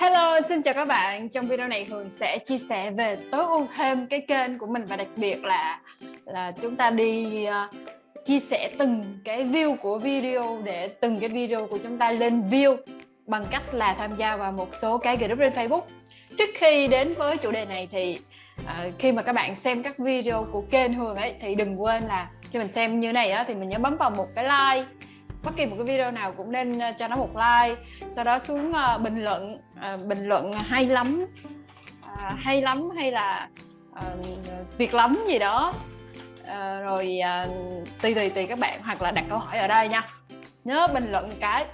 Hello, xin chào các bạn. Trong video này Hường sẽ chia sẻ về tối ưu thêm cái kênh của mình và đặc biệt là là chúng ta đi uh, chia sẻ từng cái view của video để từng cái video của chúng ta lên view bằng cách là tham gia vào một số cái group trên Facebook. Trước khi đến với chủ đề này thì uh, khi mà các bạn xem các video của kênh Hường ấy thì đừng quên là khi mình xem như này á, thì mình nhớ bấm vào một cái like bất kỳ một cái video nào cũng nên ờ, cho nó một like sau đó xuống uh, bình luận uh, bình luận hay lắm uh, hay lắm hay là uh, tuyệt lắm gì đó. Uh, rồi uh, tùy tùy tùy các bạn hoặc là đặt câu hỏi ở đây nha. Nhớ bình luận cái.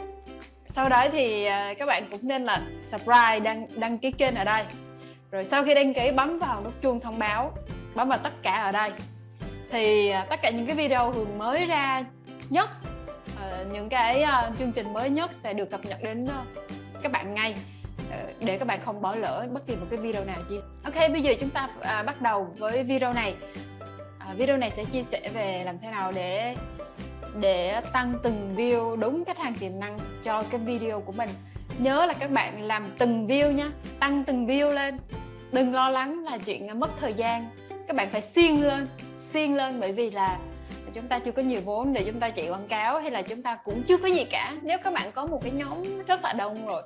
Sau đó thì uh, các bạn cũng nên là subscribe đăng đăng ký kênh ở đây. Rồi sau khi đăng ký bấm vào nút chuông thông báo bấm vào tất cả ở đây. Thì uh, tất cả những cái video hường mới ra nhất uh, những cái uh, chương trình mới nhất sẽ được cập nhật đến uh, các bạn ngay uh, để các bạn không bỏ lỡ bất kỳ một cái video nào chia Ok bây giờ chúng ta uh, bắt đầu với video này. Uh, video này sẽ chia sẻ về làm thế nào để để tăng từng view đúng khách hàng tiềm năng cho cái video của mình. Nhớ là các bạn làm từng view nhá tăng từng view lên. Đừng lo lắng là chuyện mất thời gian. Các bạn phải siêng lên siêng lên bởi vì là chúng ta chưa có nhiều vốn để chúng ta chạy quảng cáo hay là chúng ta cũng chưa có gì cả. Nếu các bạn có một cái nhóm rất là đông rồi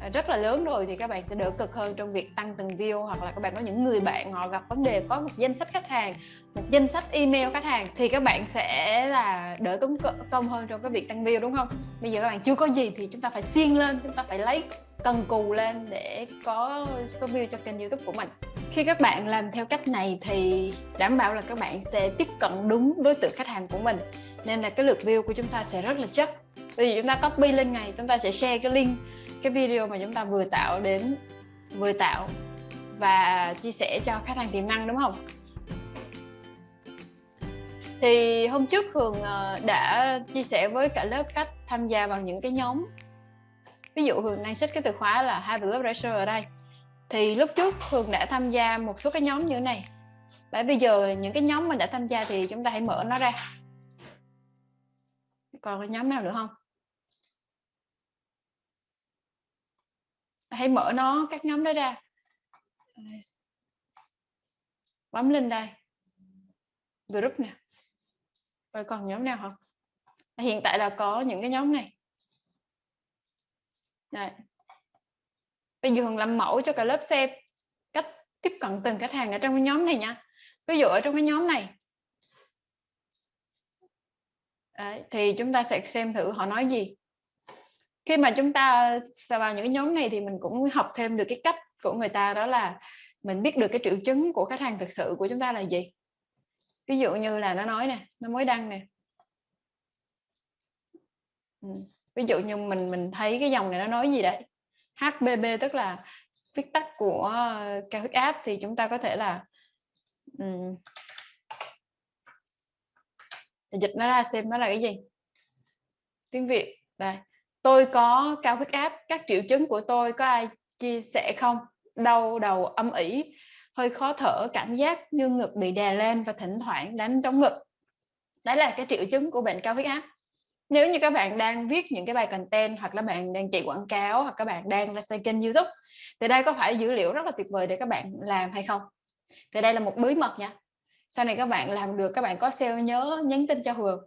à, rất là lớn rồi thì các bạn sẽ đỡ cực hơn trong việc tăng từng view hoặc là các bạn có những người bạn họ gặp vấn đề, có một danh sách khách hàng, một danh sách email khách hàng thì các bạn sẽ là đỡ tốn công hơn trong cái việc tăng view, đúng không? Bây giờ các bạn chưa có gì thì chúng ta phải xiên lên, chúng ta phải lấy cần cù lên để có số view cho kênh youtube của mình. Khi các bạn làm theo cách này thì đảm bảo là các bạn sẽ tiếp cận đúng đối tượng khách hàng của mình. Nên là cái lượt view của chúng ta sẽ rất là chất bây giờ chúng ta copy lên ngày, chúng ta sẽ share cái link, cái video mà chúng ta vừa tạo đến, vừa tạo và chia sẻ cho khách hàng tiềm năng, đúng không? Thì hôm trước Hường ờ, đã chia sẻ với cả lớp cách tham gia vào những cái nhóm ví dụ Hường đang search cái từ khóa là hai blood pressure ở đây. Thì lúc trước Hường đã tham gia một số cái nhóm như thế này. Và bây giờ những cái nhóm mình đã tham gia thì chúng ta hãy mở nó ra. Còn cái nhóm nào nữa không? Hãy mở nó, các nhóm đó ra. Bấm lên đây. Group nè. Rồi còn nhóm nào không? Hiện tại là có những cái nhóm này đây bây giờ Hường làm mẫu cho cả lớp xem cách tiếp cận từng khách hàng ở trong cái nhóm này nha. Ví dụ ở trong cái nhóm này. Đấy, thì chúng ta sẽ xem thử họ nói gì. Khi mà chúng ta vào những cái nhóm này thì mình cũng học thêm được cái cách của người ta đó là mình biết được cái triệu chứng của khách hàng thực sự của chúng ta là gì. Ví dụ như là nó nói nè nó mới đăng nè. Ừ ví dụ như mình mình thấy cái dòng này nó nói gì đấy? HBB tức là viết tắt của ờ, cao huyết áp thì chúng ta có thể là um, dịch nó ra xem nó là cái gì? Tiếng Việt đây. Tôi có cao huyết áp các triệu chứng của tôi có ai chia sẻ không? Đau đầu âm ỉ hơi khó thở cảm giác như ngực bị đè lên và thỉnh thoảng đánh trong ngực. Đấy là cái triệu chứng của bệnh cao huyết áp nếu như các bạn đang viết những cái bài content hoặc là bạn đang chạy quảng cáo hoặc các bạn đang là xây kênh youtube, thì đây có phải dữ liệu rất là tuyệt vời để các bạn làm hay không? Thì đây là một bí mật nha. Sau này các bạn làm được, các bạn có sale nhớ nhắn tin cho Hường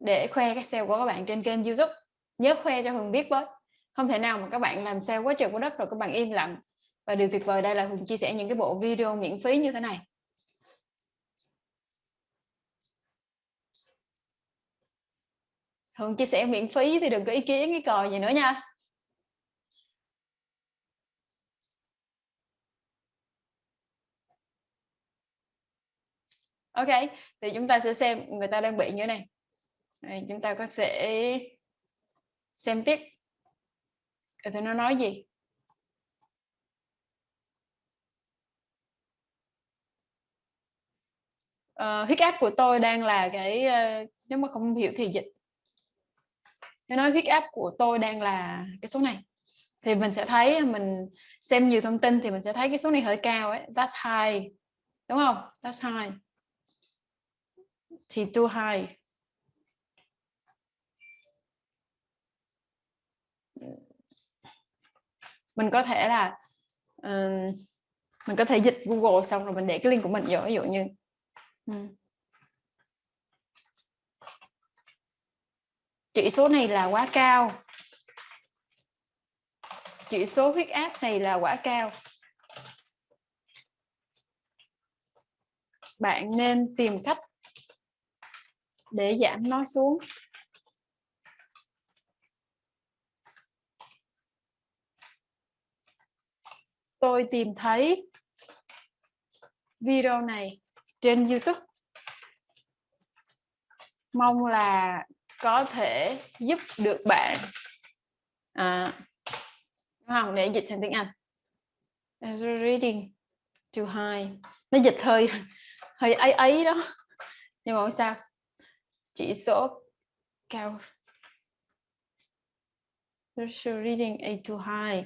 để khoe cái sale của các bạn trên kênh youtube. Nhớ khoe cho Hường biết với. Không thể nào mà các bạn làm sale quá trời quá đất rồi các bạn im lặng. Và điều tuyệt vời đây là Hường chia sẻ những cái bộ video miễn phí như thế này. Thường chia sẻ miễn phí thì đừng có ý kiến cái còi gì nữa nha Ok, thì chúng ta sẽ xem người ta đang bị như thế này. Rồi, chúng ta có thể xem tiếp. Thì nó nói gì? Ờ, uh, huyết áp của tôi đang là cái uh, nếu mà không hiểu thì dịch nó nói huyết áp của tôi đang là cái số này. Thì mình sẽ thấy mình xem nhiều thông tin thì mình sẽ thấy cái số này hơi cao ấy. That's high. Đúng không? That's high. Thì too high. Mình có thể là uh, mình có thể dịch Google xong rồi mình để cái link của mình vô. Ví dụ như um, chỉ số này là quá cao. Chỉ số huyết áp này là quá cao. Bạn nên tìm cách để giảm nó xuống. Tôi tìm thấy video này trên YouTube. Mong là có thể giúp được bạn. À, không để dịch sang tiếng Anh. Reading too high. Nó dịch hơi hơi ấy ấy đó. Nhưng mà không sao. Chỉ số cao. Reading a too high.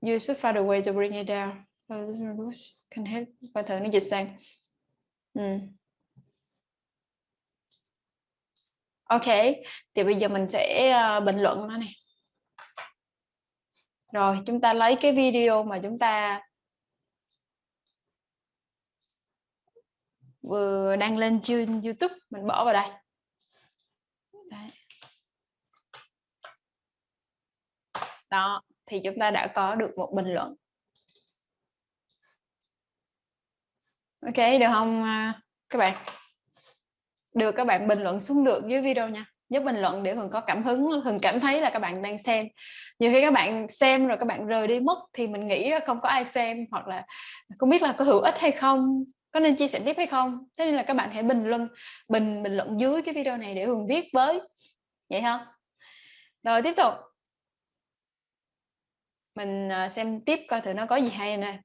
You should find a way to bring it down. Can help. Và thử nó dịch sang. Ừ. ok thì bây giờ mình sẽ uh, bình luận nó này rồi chúng ta lấy cái video mà chúng ta vừa đăng lên trên YouTube mình bỏ vào đây. Đấy. đó thì chúng ta đã có được một bình luận. Ok được không ờ, các bạn? Được các bạn bình luận xuống được dưới video nha. Nhớ bình luận để hường có cảm hứng, hường cảm thấy là các bạn đang xem. Nhiều khi các bạn xem rồi các bạn rời đi mất thì mình nghĩ không có ai xem hoặc là không biết là có hữu ích hay không, có nên chia sẻ tiếp hay không. Thế nên là các bạn hãy bình luận bình bình luận dưới cái video này để hường viết với. Vậy không rồi, tiếp tục. Mình à, xem tiếp coi thử nó có gì hay nè.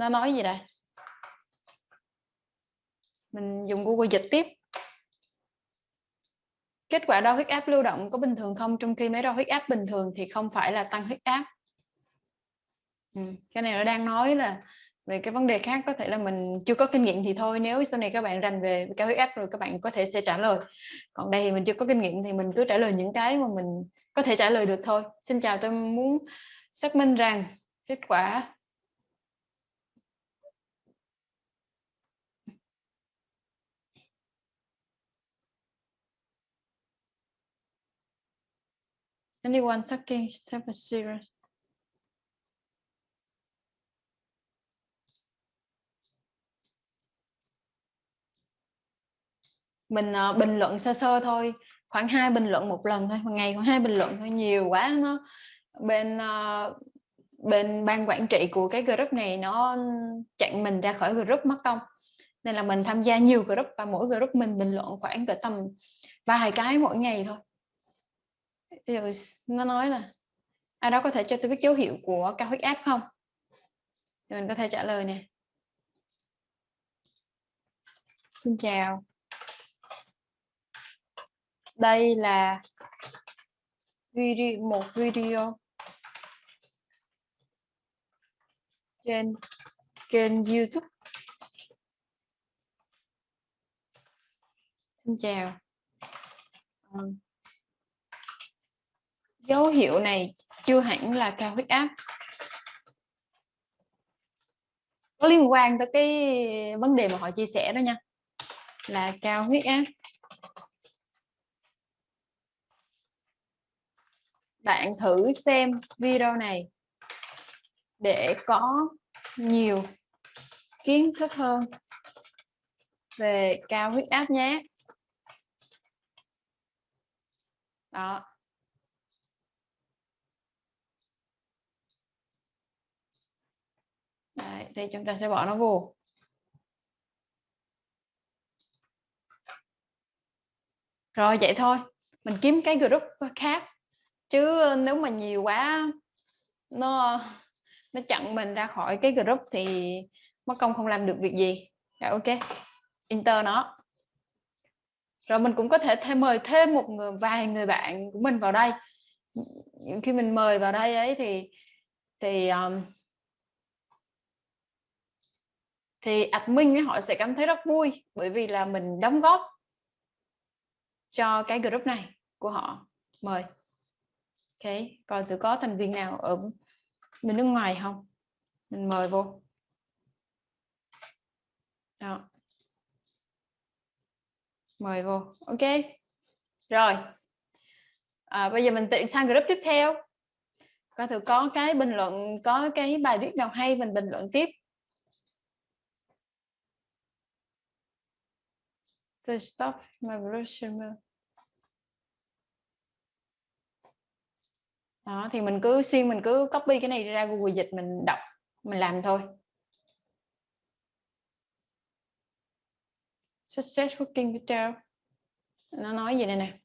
Nó nói gì đây? Mình dùng Google dịch tiếp. Kết quả đo huyết áp lưu động có bình thường không? Trong khi máy đo huyết áp bình thường thì không phải là tăng huyết áp. Ừ. cái này nó đang nói là về cái vấn đề khác, có thể là mình chưa có kinh nghiệm thì thôi. Nếu sau này các bạn rành về cao huyết áp rồi các bạn có thể sẽ trả lời. Còn đây thì mình chưa có kinh nghiệm thì mình cứ trả lời những cái mà mình có thể trả lời được thôi. Xin chào, tôi muốn xác minh rằng kết quả Anyone talking step zero. Mình uh, ờ, bình luận sơ sơ thôi, khoảng hai bình luận một lần thôi, một ngày khoảng hai bình luận thôi, nhiều quá nó. Bên uh, bên ban quản trị của cái group này nó chặn mình ra khỏi group mất công. Nên là mình tham gia nhiều group và mỗi group mình bình luận khoảng cỡ tầm vài cái mỗi ngày thôi rồi ừ, nó nói là ai đó có thể cho tôi biết dấu hiệu của cao huyết áp không? Thì mình có thể trả lời nè. Xin chào. Đây là video, một video trên kênh YouTube. Xin chào. Ờ, dấu hiệu này chưa hẳn là cao huyết áp. Có liên quan tới cái vấn đề mà họ chia sẻ đó nha, là cao huyết áp. Bạn thử xem video này để có nhiều kiến thức hơn về cao huyết áp nhé. Đó. Đấy, thì chúng ta sẽ bỏ nó vô. Rồi vậy thôi. Mình kiếm cái group khác. Chứ nếu mà nhiều quá nó nó chặn mình ra khỏi cái group thì mất công không làm được việc gì. Rồi ok. Enter nó. Rồi mình cũng có thể thêm mời thêm một người vài người bạn của mình vào đây. Khi mình mời vào đây ấy thì thì um, thì admin họ sẽ cảm thấy rất vui bởi vì là mình đóng góp cho cái group này của họ. Mời. Ok coi thử có thành viên nào ở bên nước ngoài không? Mình mời vô. Đó. Mời vô. Ok. Rồi. À, bây giờ mình tiện sang group tiếp theo. Coi thử có cái bình luận có cái bài viết nào hay mình bình luận tiếp. To stop my evolution đó thì mình cứ xuyên mình cứ copy cái này ra Google dịch mình đọc mình làm thôi. Success working video. Nó nói gì đây nè?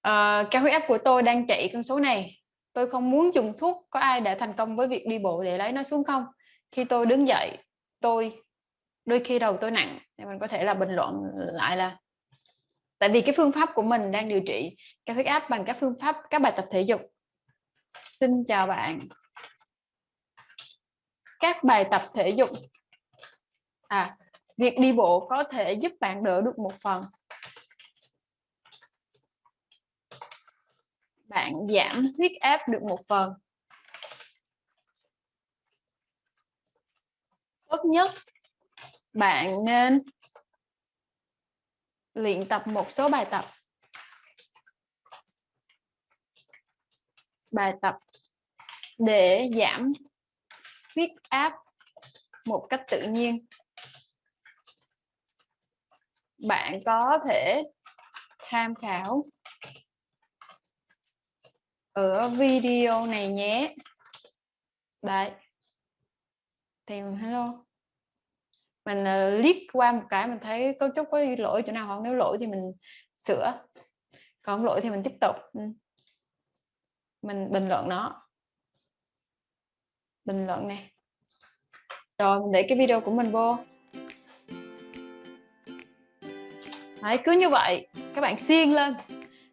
Ờ, uh, cao huyết áp của tôi đang chạy con số này tôi không muốn dùng thuốc có ai đã thành công với việc đi bộ để lấy nó xuống không? Khi tôi đứng dậy, tôi, đôi khi đầu tôi nặng, thì mình có thể là bình luận lại là tại vì cái phương pháp của mình đang điều trị cao huyết áp bằng các phương pháp, các bài tập thể dục. Xin chào bạn. Các bài tập thể dục. À việc đi bộ có thể giúp bạn đỡ được một phần. Bạn giảm huyết áp được một phần. Tốt nhất, bạn nên luyện tập một số bài tập. Bài tập để giảm huyết áp một cách tự nhiên. Bạn có thể tham khảo ở video này nhé. Đấy. Tìm hello. Mình ờ, uh, liếc qua một cái mình thấy cấu trúc có lỗi chỗ nào không? Nếu lỗi thì mình sửa. Còn lỗi thì mình tiếp tục. Ừ. Mình bình luận nó. Bình luận này rồi mình để cái video của mình vô. Đấy, cứ như vậy. Các bạn xiên lên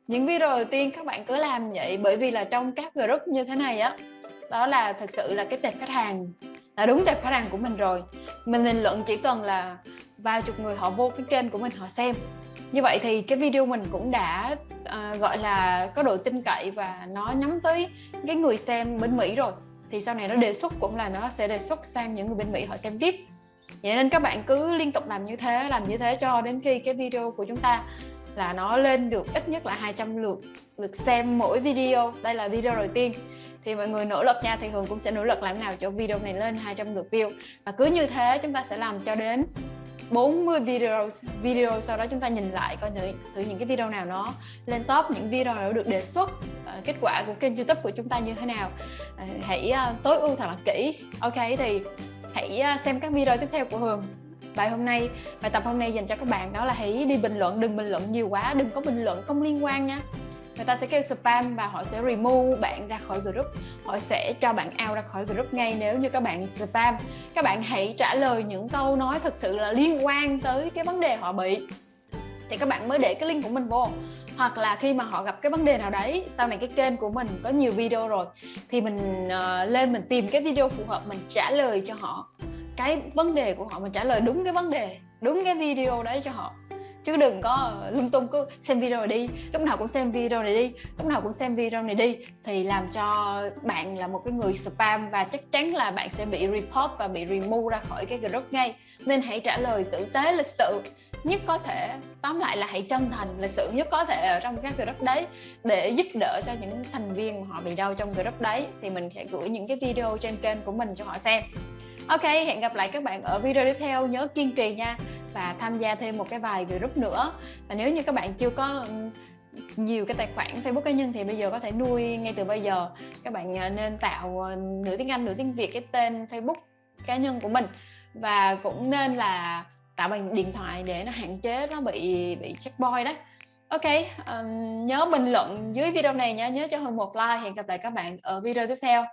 những video đầu tiên các bạn cứ làm vậy bởi vì là trong các group như thế này á đó là thực sự là cái tệp khách hàng là đúng tệp khách hàng của mình rồi. Mình bình luận chỉ cần là vài chục người họ vô cái kênh của mình họ xem. Như vậy thì cái video mình cũng đã uh, gọi là có độ tin cậy và nó nhắm tới cái người xem bên Mỹ rồi. Thì sau này nó đề xuất cũng là nó sẽ đề xuất sang những người bên Mỹ họ xem tiếp. Vậy nên các bạn cứ liên tục làm như thế làm như thế cho đến khi cái video của chúng ta là nó lên được ít nhất là 200 lượt lượt xem mỗi video. Đây là video đầu tiên. Thì mọi người nỗ lực nha thì Hường cũng sẽ nỗ lực làm nào cho video này lên 200 lượt view. Và cứ như thế chúng ta sẽ làm cho đến 40 video video sau đó chúng ta nhìn lại coi thử, thử những cái video nào nó lên top những video nào được đề xuất uh, kết quả của kênh youtube của chúng ta như thế nào. Uh, hãy uh, tối ưu thật là kỹ. Ok thì hãy uh, xem các video tiếp theo của Hường bài hôm nay bài tập hôm nay dành cho các bạn đó là hãy đi bình luận đừng bình luận nhiều quá đừng có bình luận không liên quan nha. Người ta sẽ kêu spam và họ sẽ remove bạn ra khỏi group. Họ sẽ cho bạn out ra khỏi group ngay nếu như các bạn spam. Các bạn hãy trả lời những câu nói thật sự là liên quan tới cái vấn đề họ bị. Thì các bạn mới để cái link của mình vô. Hoặc là khi mà họ gặp cái vấn đề nào đấy sau này cái kênh của mình có nhiều video rồi thì mình uh, lên mình tìm cái video phù hợp mình trả lời cho họ cái vấn đề của họ mình trả lời đúng cái vấn đề, đúng cái video đấy cho họ. Chứ đừng có ờ, lung tung, cứ xem video này đi, lúc nào cũng xem video này đi, lúc nào cũng xem video này đi, thì làm cho bạn là một cái người spam và chắc chắn là bạn sẽ bị report và bị remove ra khỏi cái group ngay. Nên hãy trả lời tử tế lịch sự, nhất có thể, tóm lại là hãy chân thành lịch sự nhất có thể ở trong các group đấy, để giúp đỡ cho những thành viên mà họ bị đau trong group đấy, thì mình sẽ gửi những cái video trên kênh của mình cho họ xem. Ok, hẹn gặp lại các bạn ở video tiếp theo. Nhớ kiên trì nha và tham gia thêm một cái vài group nữa. Và nếu như các bạn chưa có nhiều cái tài khoản Facebook cá nhân thì bây giờ có thể nuôi ngay từ bây giờ. Các bạn à, nên tạo ờ, nửa tiếng Anh, nửa tiếng Việt cái tên Facebook cá nhân của mình và cũng nên là tạo bằng điện thoại để nó hạn chế nó bị bị checkpoint đấy. Ok, um, nhớ bình luận dưới video này nhé, nhớ cho hơn một like. Hẹn gặp lại các bạn ở video tiếp theo.